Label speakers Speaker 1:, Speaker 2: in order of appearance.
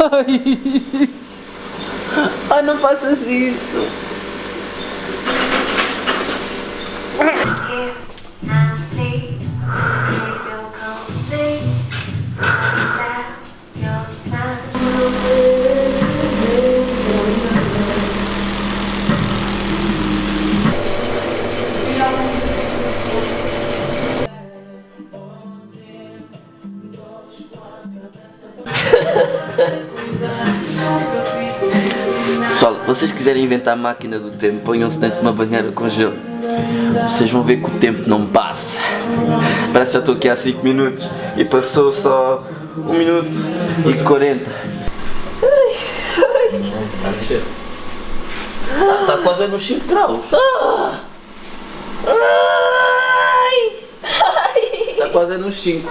Speaker 1: Ai, Ai não faças isso.
Speaker 2: Pessoal, vocês quiserem inventar a máquina do tempo, ponham-se dentro de uma banheira com gelo. Vocês vão ver que o tempo não passa. Parece que já estou aqui há 5 minutos e passou só 1 minuto e 40. Está tá quase nos 5 graus. Está quase nos 5.